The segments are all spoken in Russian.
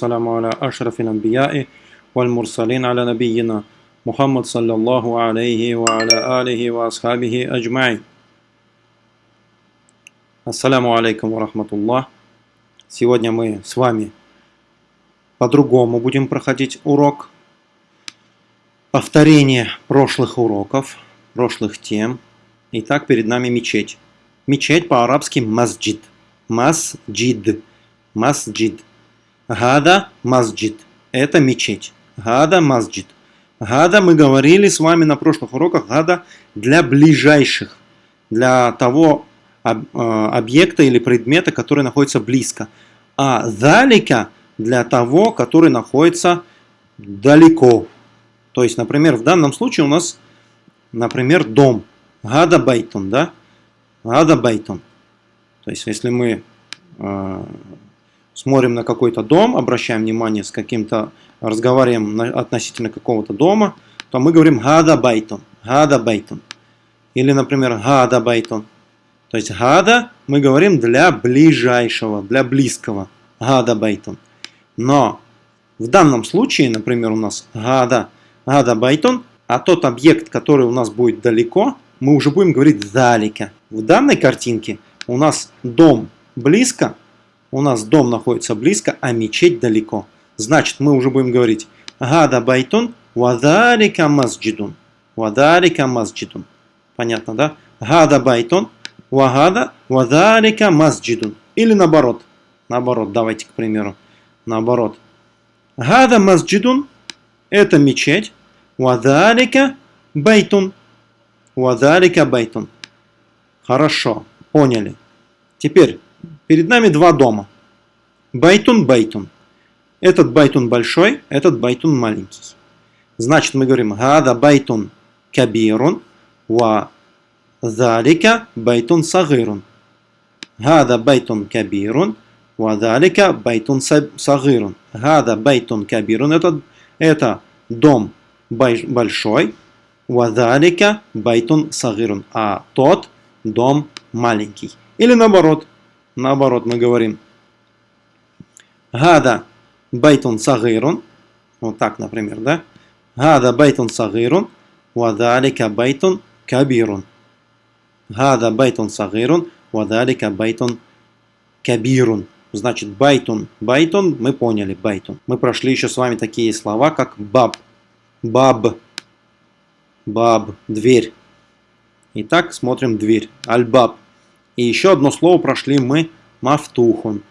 السلام على أشرف الأنبياء والمرسلين على نبينا محمد صلى الله عليه وعلى آله وأصحابه أجمعين Ассаляму алейкум рахматуллах. Сегодня мы с вами по-другому будем проходить урок. Повторение прошлых уроков, прошлых тем. Итак, перед нами мечеть. Мечеть по-арабски масджид. Масджид. Масджид. Гада масджид. Это мечеть. Гада масджид. Гада мы говорили с вами на прошлых уроках. Гада для ближайших. Для того а, объекта или предмета, который находится близко. А залика для того, который находится далеко. То есть, например, в данном случае у нас, например, дом. هذا بيتٌ, да? هذا بيتٌ. То есть, если мы э, смотрим на какой-то дом, обращаем внимание с каким-то, разговариваем относительно какого-то дома, то мы говорим هذا بيتٌ, هذا بيتٌ. Или, например, هذا بيتٌ. То есть هذا мы говорим для ближайшего, для близкого. هذا بيتٌ. Но в данном случае, например, у нас هذا, هذا بيتٌ, а тот объект, который у нас будет далеко, мы уже будем говорить ذلك. В данной картинке у нас дом близко, у нас дом находится близко, а мечеть далеко. Значит, мы уже будем говорить هذا بيتٌ وذلك مسجدٌ. وذلك مسجدٌ. Понятно, да? هذا بيتٌ وهذا وذلك مسجدٌ. Или наоборот. Наоборот, давайте к примеру. Наоборот. هذا مسجدٌ – это мечеть. وذلك بيتٌ. وذلك بيتٌ. Хорошо, поняли. Теперь Перед нами два дома. بيتٌ, بيتٌ. Этот بيتٌ большой, этот بيتٌ маленький. Значит, мы говорим هذا بيتٌ كبيرٌ وذلك بيتٌ صغيرٌ. هذا بيتٌ كبيرٌ وذلك بيتٌ صغيرٌ. هذا بيتٌ كبيرٌ это, это дом большой, وذلك بيتٌ صغيرٌ. А тот дом маленький. Или наоборот, Наоборот, мы говорим هذا بيتٌ صغيرٌ. Вот так, например, да? هذا بيتٌ صغيرٌ. وذلك بيتٌ كبيرٌ. هذا بيتٌ صغيرٌ. وذلك بيتٌ كبيرٌ. Значит, بيتٌ. بيتٌ, мы поняли, بيتٌ. Мы прошли еще с вами такие слова, как باب. باب. باب. Дверь. Итак, смотрим дверь. الباب. И еще одно слово прошли мы مفتوحٌ.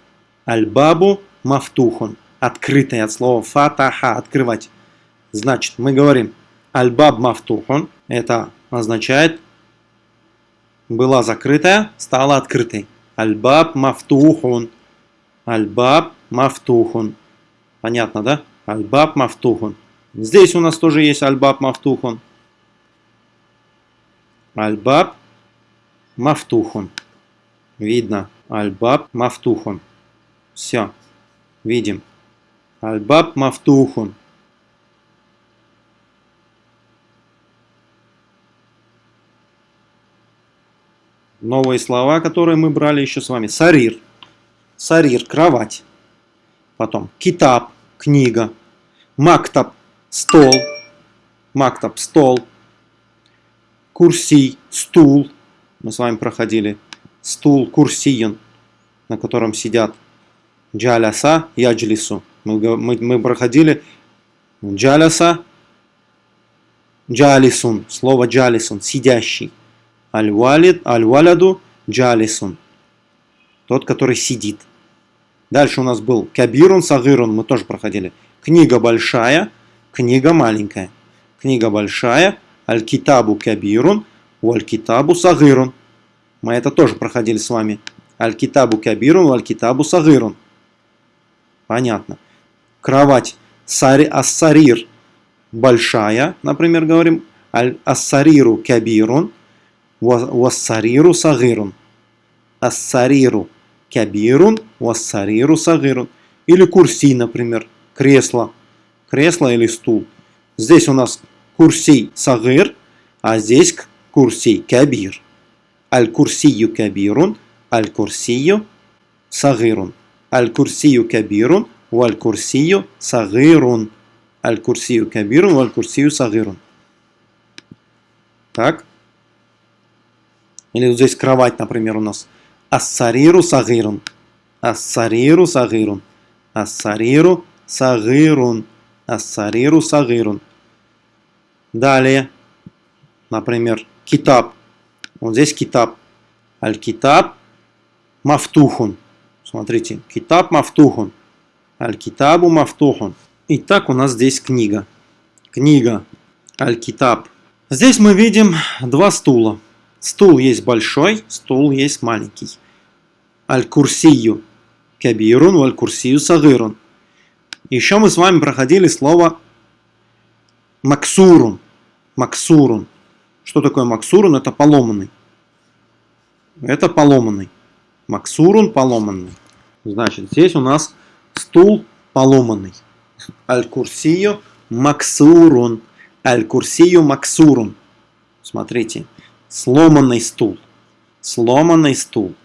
البابُ مفتوحٌ. Открытый от слова فتح, открывать. Значит, мы говорим аль-баб мафтухун. Это означает была закрытая, стала открытой. Аль-баб мафтухун. Аль-баб мафтухун. Понятно, да? Аль-баб мафтухун. Здесь у нас тоже есть аль-баб мафтухун. Аль-баб мафтухун. Видно. Альбаб мафтухун. Все. Видим. Альбаб мафтухун. Новые слова, которые мы брали еще с вами. Сарир. Сарир – кровать. Потом китаб – книга. Мактаб – стол. Мактаб – стол. Курсий – стул. Мы с вами проходили стул курсиен, на котором сидят джаляса и аджлису. Мы, мы, мы проходили джаляса, джалисун, слово джалисун, сидящий. Аль-валид, аль-валяду, джалисун, тот, который сидит. Дальше у нас был кабирун, сагирун, мы тоже проходили. Книга большая, книга маленькая. Книга большая, аль-китабу кабирун, валь-китабу сагирун. Мы это тоже проходили с вами. Аль-Китабу Кабирун, Аль-Китабу Сагирун. Понятно. Кровать сари, Ассарир большая, например, говорим. Аль-Ассариру Кабирун, Вассариру Сагирун. Ассариру Кабирун, Вассариру Сагирун. Или курси, например, кресло. Кресло или стул. Здесь у нас курси Сагир, а здесь курси Кабир. Аль-Курсию кабирун, аль-Курсию сагирун. Аль-Курсию кабирун, валь-курсию сагирун. Аль-курсию кабирун, валь-курсию сагирун. Так. Или вот здесь кровать, например, у нас. Ассариру сагирун. Ассариру сагирун. Ассариру сагирун. Ассариру сагирун. Далее. Например, китаб. Вот здесь китаб. Аль-китаб мафтухун. Смотрите, китаб мафтухун. Аль-китабу мафтухун. Итак, у нас здесь книга. Книга. Аль-китаб. Здесь мы видим два стула. Стул есть большой, стул есть маленький. Аль-курсию кабирун, валь-курсию сагирун. Еще мы с вами проходили слово максурун. Максурун. Что такое максурун? Это поломанный. Это поломанный. Максурун поломанный. Значит, здесь у нас стул поломанный. Аль-курсию максурун. Аль-курсию максурун. Смотрите. Сломанный стул. Сломанный стул.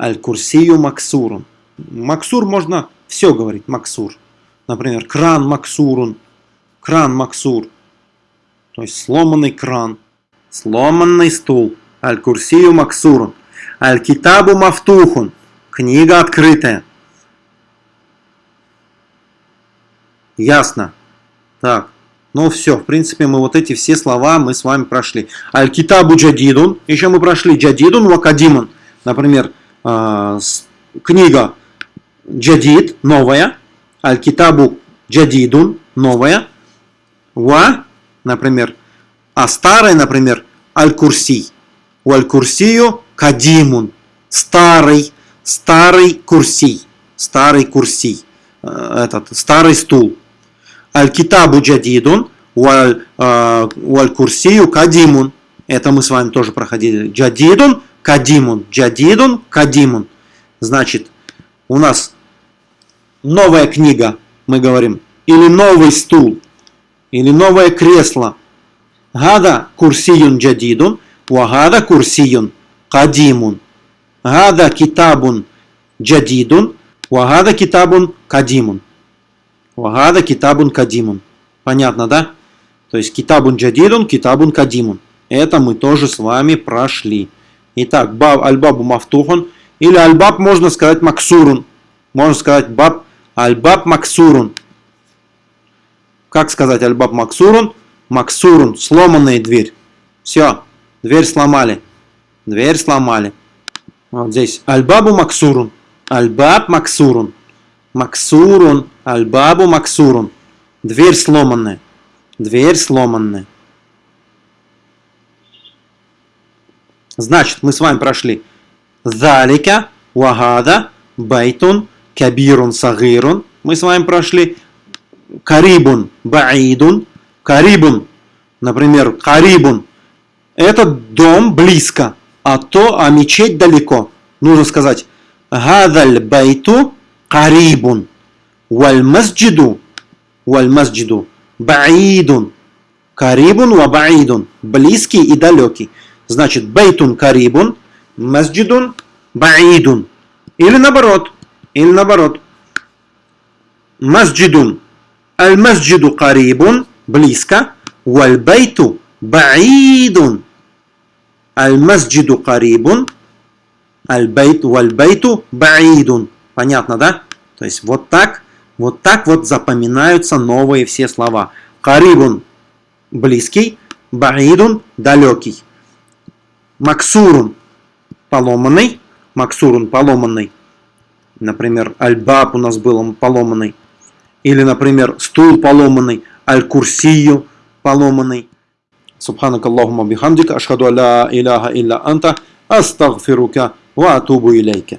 Аль-курсию максурун. Максур можно все говорить. Максур. Например, кран максурун. Кран максур. То есть сломанный кран. Сломанный стул. Аль-курсию максурун. Аль-китабу мафтухун. Книга открытая. Ясно. Так. Ну все, в принципе, мы вот эти все слова мы с вами прошли. Аль-Китабу Джадидун. Еще мы прошли Джадидун Вакадимун. Например, э, книга Джадид, новая. Аль-Китабу Джадидун, новая. Ва, например. А старая, например, Аль-Курси. У Аль-Курсию Кадимун. Старый, старый Курси. Старый Курси. Э, этот, старый стул. Аль-Китабу джадидун, Уаль-Курсию кадимун. Это мы с вами тоже проходили. Джадидун, кадимун. Джадидун, кадимун. Значит, у нас новая книга, мы говорим, или новый стул, или новое кресло. Гада курсиюн джадидун, вагада курсиюн кадимун. Гада китабун джадидун, вагада китабун кадимун. Вагада китабун кадимун. Понятно, да? То есть китабун джадидун, китабун кадимун. Это мы тоже с вами прошли. Итак, баб, альбабу. Или альбаб можно сказать максурун. Можно сказать баб, альбаб максурун. Как сказать альбаб максурун? Максурун, сломанная дверь. Все, дверь сломали. Дверь сломали. Вот здесь. Альбабу максурун. Альбаб максурун. Максурун. Альбабу максурун. Дверь сломанная. Дверь сломанная. Значит, мы с вами прошли Залика, Вагада, Байтун, Кабирун, Сагирун. Мы с вами прошли Карибун, Баидун. Карибун, например, Карибун. Это дом близко, а то, а мечеть далеко. Нужно сказать Гадаль Байту Карибун. Валь-масджиду, валь-масджиду, баидун, карибун ва баидун, близкий и далекий. Значит, бейтун карибун, масджидун, баидун. Или наоборот, или наоборот. Масджидун, аль-масджиду карибун, близко, валь-бейту баидун. Аль-масджиду карибун, аль-бейту валь-бейту баидун. Понятно, да? То есть вот так вот так вот запоминаются новые все слова. Карибун – близкий, баидун – далекий. Максурун – поломанный, максурун – поломанный. Например, альбаб у нас был поломанный. Или, например, стул поломанный, аль-курсию поломанный. Субханак Аллахума бихамдика, ашхаду алла иляха илля анта, астагфирука ва атубу илейка.